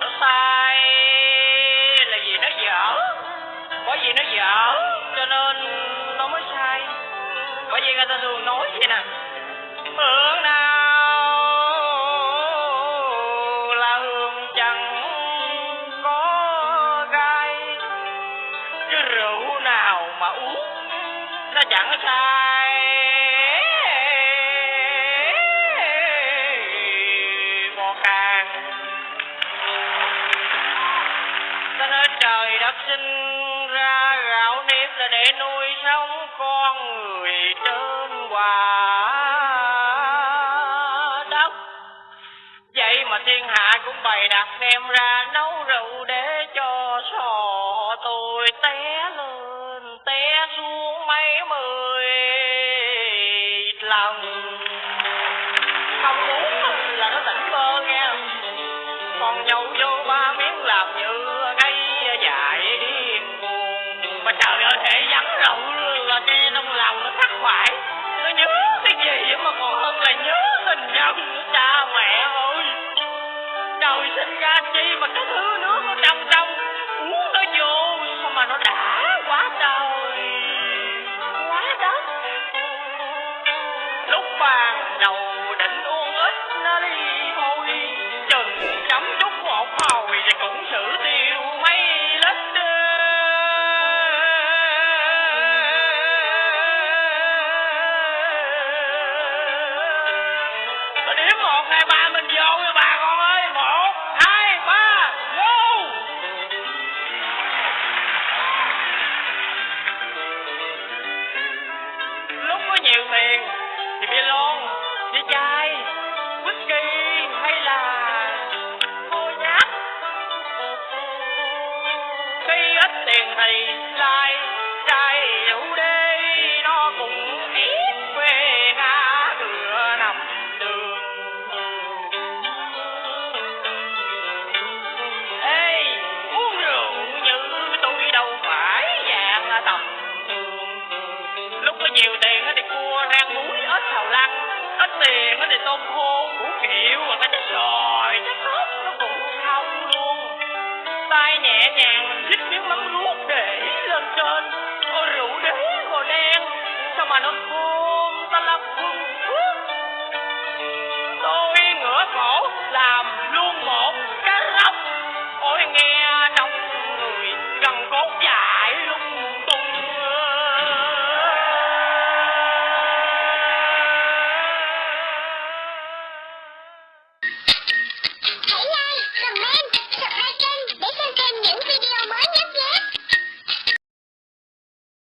nó sai là vì nó dở? Bởi vì nó dở, cho nên nó mới sai. Bởi vì người ta thường nói vậy nè. Hương nào là hương chẳng có gai. Chứ rượu nào mà uống nó chẳng sai. Để nuôi sống con người trên quả đất. Vậy mà thiên hạ cũng bày đặt đem ra nấu rượu để cho sò tôi té lên, té xuống mấy mươi lần. Không muốn là nó tỉnh bơ nghe. Còn nhậu vô ba miếng làm như mà thể vắng rượu là nghe trong lòng nó khắc khoải nó nhớ cái gì mà còn hơn là nhớ tình nhân cha mẹ ơi trời sinh ra chi mà cái thứ nước nó trong trong, uống nó vô sao mà nó đã quá trời. Quá đất. Lúc bàn đầu định uống ít nó đi thôi. Chừng chấm chút một hồi thì cũng xử tiêu. Một, hai, ba, mình vô nha bà con ơi. Một, hai, ba, vô. Lúc có nhiều tiền thì bia lon, đi chai, whisky hay là thôi nhát khi ít tiền thì lai món nó thì tôm khô củ kiệu và cái chắc lòi chắc ớt nó cũng không luôn. Tay nhẹ nhàng, mình xích miếng mắm ruốc để lên trên. Ôi rượu đế màu đen, sao mà nó khô ta là phun phước tôi ngửa cổ, làm